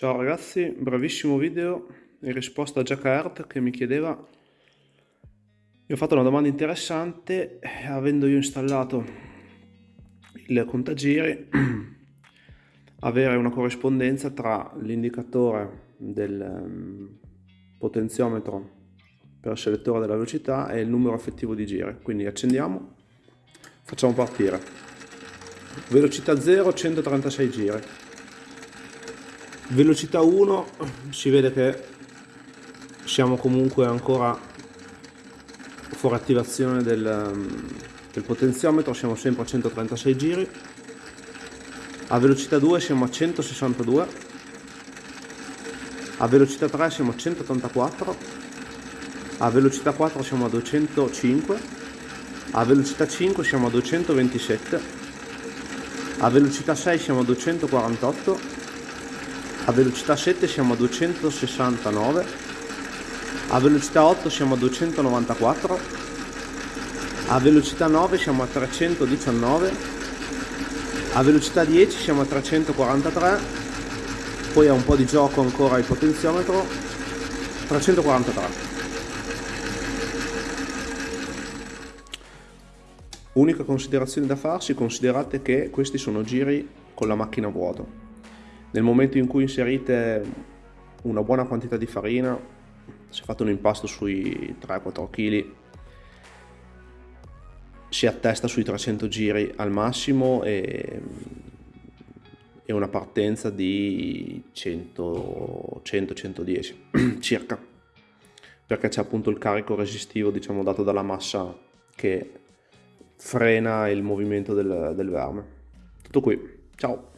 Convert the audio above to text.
Ciao ragazzi, bravissimo video in risposta a Jack che mi chiedeva mi ho fatto una domanda interessante avendo io installato il contagiri avere una corrispondenza tra l'indicatore del um, potenziometro per il selettore della velocità e il numero effettivo di giri. Quindi accendiamo facciamo partire. Velocità 0 136 giri velocità 1 si vede che siamo comunque ancora fuori attivazione del, del potenziometro siamo sempre a 136 giri. A velocità 2 siamo a 162 a velocità 3 siamo a 184 a velocità 4 siamo a 205 a velocità 5 siamo a 227 a velocità 6 siamo a 248 a velocità 7 siamo a 269 a velocità 8 siamo a 294 a velocità 9 siamo a 319 a velocità 10 siamo a 343 poi ha un po' di gioco ancora il potenziometro 343 unica considerazione da farsi considerate che questi sono giri con la macchina a vuoto nel momento in cui inserite una buona quantità di farina, se fate un impasto sui 3-4 kg, si attesta sui 300 giri al massimo e, e una partenza di 100-110 circa. Perché c'è appunto il carico resistivo diciamo dato dalla massa che frena il movimento del, del verme. Tutto qui. Ciao